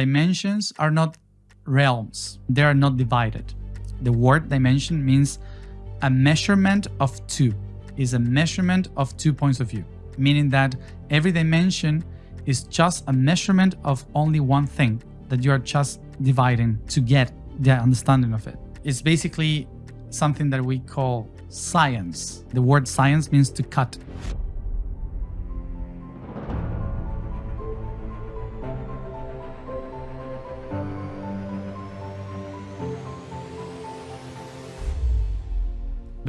Dimensions are not realms. They are not divided. The word dimension means a measurement of two, is a measurement of two points of view, meaning that every dimension is just a measurement of only one thing that you are just dividing to get the understanding of it. It's basically something that we call science. The word science means to cut.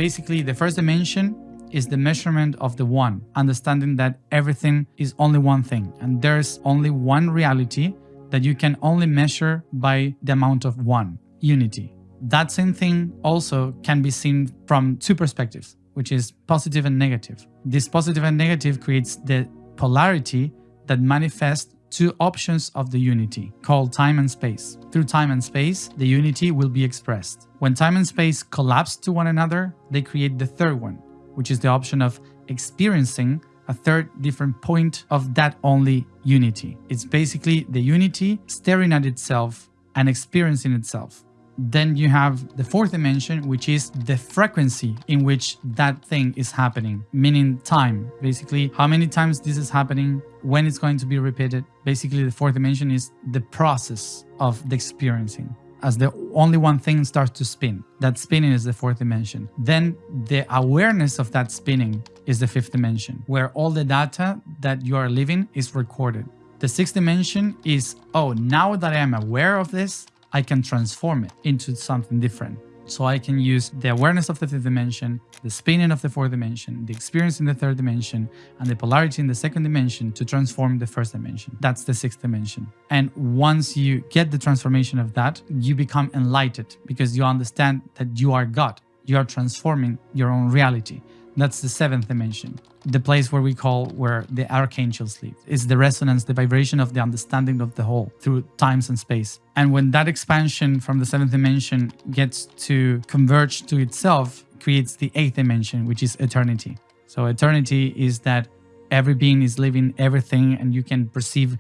Basically, the first dimension is the measurement of the one, understanding that everything is only one thing and there's only one reality that you can only measure by the amount of one, unity. That same thing also can be seen from two perspectives, which is positive and negative. This positive and negative creates the polarity that manifests two options of the unity, called time and space. Through time and space, the unity will be expressed. When time and space collapse to one another, they create the third one, which is the option of experiencing a third different point of that only unity. It's basically the unity staring at itself and experiencing itself. Then you have the fourth dimension, which is the frequency in which that thing is happening, meaning time. Basically, how many times this is happening, when it's going to be repeated. Basically, the fourth dimension is the process of the experiencing as the only one thing starts to spin. That spinning is the fourth dimension. Then the awareness of that spinning is the fifth dimension, where all the data that you are living is recorded. The sixth dimension is, oh, now that I am aware of this, I can transform it into something different. So I can use the awareness of the fifth dimension, the spinning of the fourth dimension, the experience in the third dimension, and the polarity in the second dimension to transform the first dimension. That's the sixth dimension. And once you get the transformation of that, you become enlightened because you understand that you are God. You are transforming your own reality. That's the seventh dimension, the place where we call where the archangels live. It's the resonance, the vibration of the understanding of the whole through times and space. And when that expansion from the seventh dimension gets to converge to itself, creates the eighth dimension, which is eternity. So eternity is that every being is living everything and you can perceive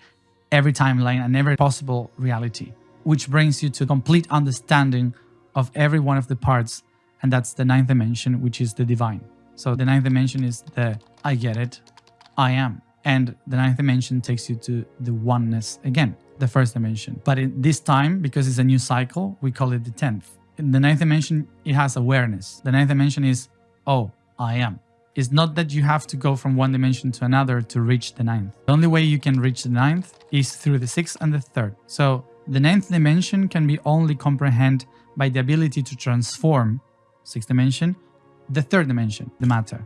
every timeline and every possible reality, which brings you to complete understanding of every one of the parts. And that's the ninth dimension, which is the divine. So the ninth dimension is the I get it, I am. And the ninth dimension takes you to the oneness again, the first dimension. But in this time, because it's a new cycle, we call it the 10th. In the ninth dimension, it has awareness. The ninth dimension is, oh, I am. It's not that you have to go from one dimension to another to reach the ninth. The only way you can reach the ninth is through the sixth and the third. So the ninth dimension can be only comprehended by the ability to transform, sixth dimension, the third dimension, the matter.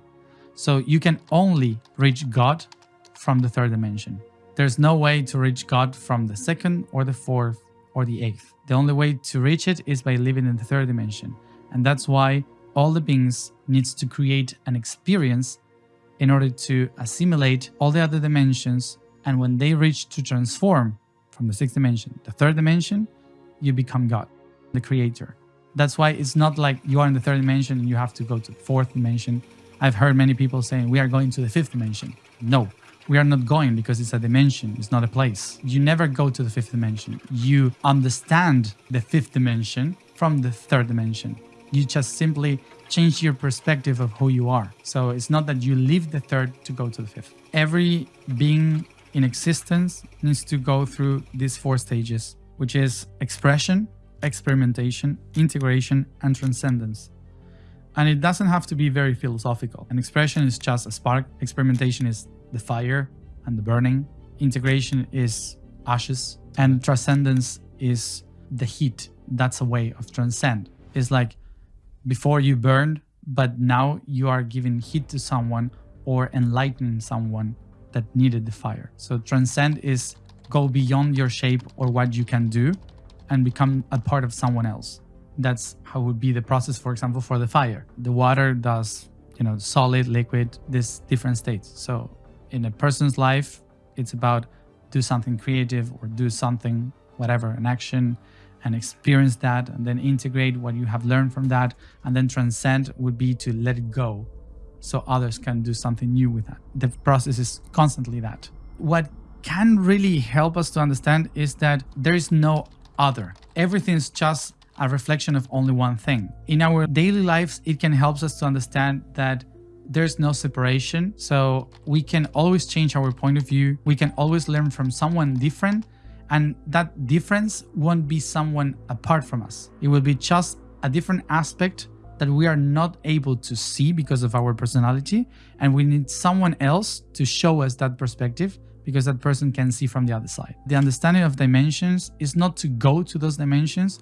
So you can only reach God from the third dimension. There's no way to reach God from the second or the fourth or the eighth. The only way to reach it is by living in the third dimension. And that's why all the beings needs to create an experience in order to assimilate all the other dimensions. And when they reach to transform from the sixth dimension, the third dimension, you become God, the creator. That's why it's not like you are in the third dimension and you have to go to the fourth dimension. I've heard many people saying we are going to the fifth dimension. No, we are not going because it's a dimension, it's not a place. You never go to the fifth dimension. You understand the fifth dimension from the third dimension. You just simply change your perspective of who you are. So it's not that you leave the third to go to the fifth. Every being in existence needs to go through these four stages, which is expression, experimentation, integration, and transcendence. And it doesn't have to be very philosophical. An expression is just a spark, experimentation is the fire and the burning, integration is ashes, and transcendence is the heat. That's a way of transcend. It's like before you burned, but now you are giving heat to someone or enlightening someone that needed the fire. So transcend is go beyond your shape or what you can do and become a part of someone else. That's how would be the process, for example, for the fire. The water does, you know, solid, liquid, these different states. So in a person's life, it's about do something creative or do something, whatever, an action and experience that and then integrate what you have learned from that. And then transcend would be to let it go so others can do something new with that. The process is constantly that. What can really help us to understand is that there is no other. Everything is just a reflection of only one thing. In our daily lives, it can help us to understand that there's no separation. So we can always change our point of view. We can always learn from someone different. And that difference won't be someone apart from us. It will be just a different aspect that we are not able to see because of our personality. And we need someone else to show us that perspective because that person can see from the other side. The understanding of dimensions is not to go to those dimensions,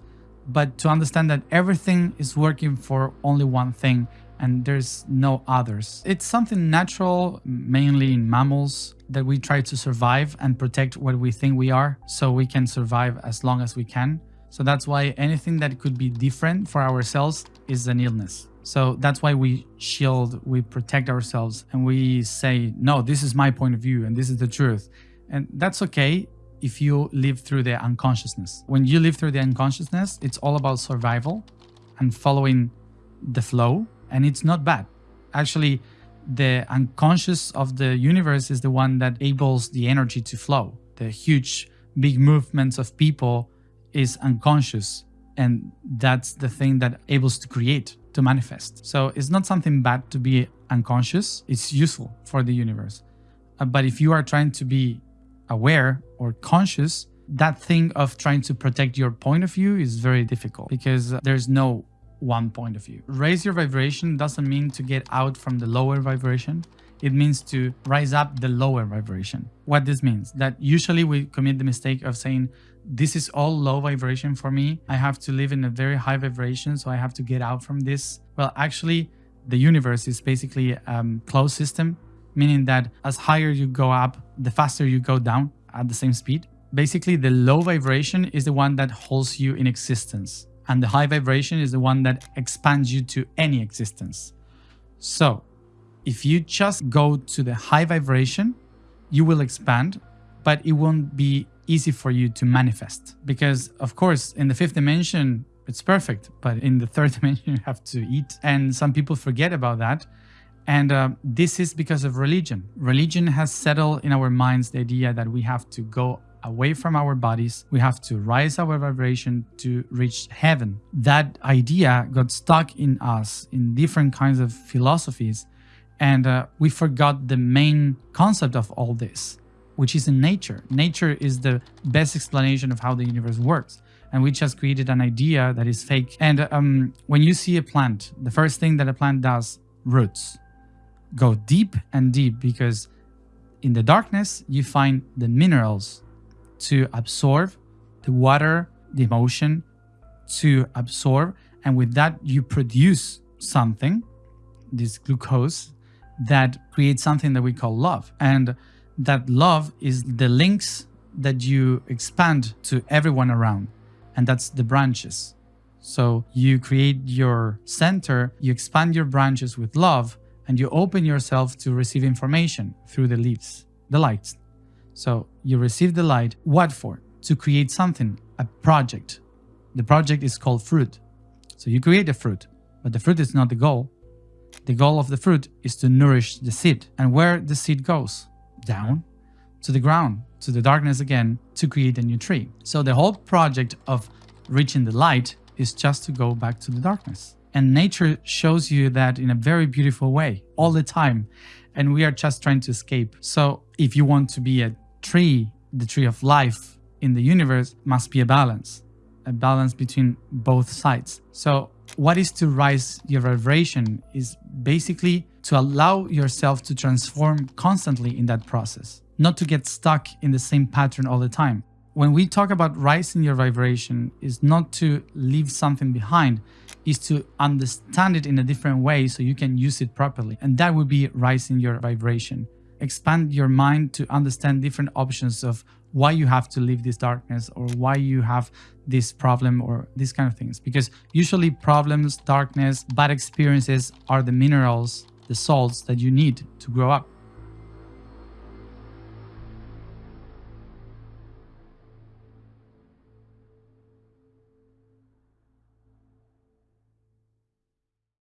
but to understand that everything is working for only one thing and there's no others. It's something natural, mainly in mammals, that we try to survive and protect what we think we are so we can survive as long as we can. So that's why anything that could be different for ourselves is an illness. So that's why we shield, we protect ourselves and we say, no, this is my point of view and this is the truth. And that's okay if you live through the unconsciousness. When you live through the unconsciousness, it's all about survival and following the flow and it's not bad. Actually, the unconscious of the universe is the one that enables the energy to flow. The huge, big movements of people is unconscious. And that's the thing that enables to create, to manifest. So it's not something bad to be unconscious. It's useful for the universe. Uh, but if you are trying to be aware or conscious, that thing of trying to protect your point of view is very difficult because there's no one point of view. Raise your vibration doesn't mean to get out from the lower vibration. It means to rise up the lower vibration. What this means that usually we commit the mistake of saying, this is all low vibration for me. I have to live in a very high vibration, so I have to get out from this. Well, actually, the universe is basically a um, closed system, meaning that as higher you go up, the faster you go down at the same speed. Basically, the low vibration is the one that holds you in existence and the high vibration is the one that expands you to any existence. So if you just go to the high vibration, you will expand, but it won't be easy for you to manifest because of course in the fifth dimension it's perfect but in the third dimension you have to eat and some people forget about that and uh, this is because of religion religion has settled in our minds the idea that we have to go away from our bodies. We have to rise our vibration to reach heaven. That idea got stuck in us in different kinds of philosophies. And uh, we forgot the main concept of all this, which is in nature. Nature is the best explanation of how the universe works. And we just created an idea that is fake. And um, when you see a plant, the first thing that a plant does, roots, go deep and deep because in the darkness, you find the minerals to absorb the water, the emotion, to absorb. And with that, you produce something, this glucose, that creates something that we call love. And that love is the links that you expand to everyone around. And that's the branches. So you create your center, you expand your branches with love, and you open yourself to receive information through the leaves, the lights. So you receive the light. What for? To create something, a project. The project is called fruit. So you create a fruit, but the fruit is not the goal. The goal of the fruit is to nourish the seed. And where the seed goes? Down to the ground, to the darkness again, to create a new tree. So the whole project of reaching the light is just to go back to the darkness. And nature shows you that in a very beautiful way all the time. And we are just trying to escape. So if you want to be a tree, the tree of life in the universe must be a balance, a balance between both sides. So what is to rise your vibration is basically to allow yourself to transform constantly in that process, not to get stuck in the same pattern all the time. When we talk about rising your vibration is not to leave something behind, is to understand it in a different way so you can use it properly. And that would be rising your vibration expand your mind to understand different options of why you have to leave this darkness or why you have this problem or these kind of things. Because usually problems, darkness, bad experiences are the minerals, the salts that you need to grow up.